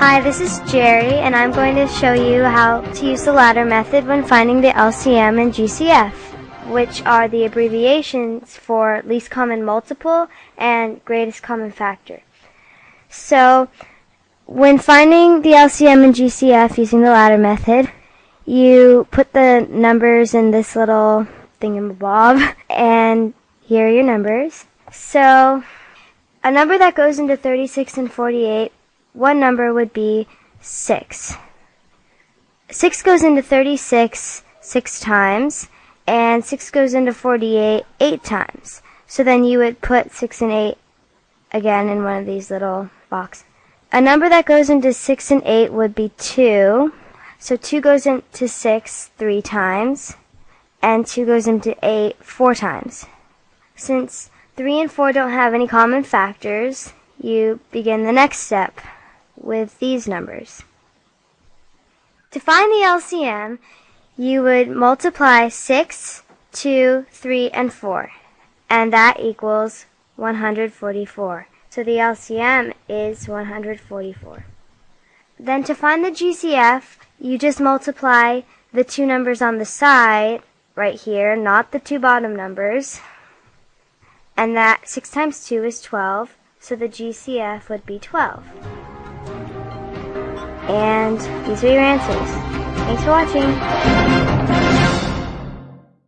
Hi, this is Jerry, and I'm going to show you how to use the ladder method when finding the LCM and GCF, which are the abbreviations for least common multiple and greatest common factor. So, when finding the LCM and GCF using the ladder method, you put the numbers in this little thingamabob, and here are your numbers. So, a number that goes into 36 and 48, one number would be 6. 6 goes into 36 6 times, and 6 goes into 48 8 times. So then you would put 6 and 8 again in one of these little boxes. A number that goes into 6 and 8 would be 2. So 2 goes into 6 3 times, and 2 goes into 8 4 times. Since 3 and 4 don't have any common factors, you begin the next step with these numbers. To find the LCM, you would multiply 6, 2, 3, and 4, and that equals 144. So the LCM is 144. Then to find the GCF, you just multiply the two numbers on the side right here, not the two bottom numbers, and that 6 times 2 is 12, so the GCF would be 12. And these are your answers. Thanks for watching.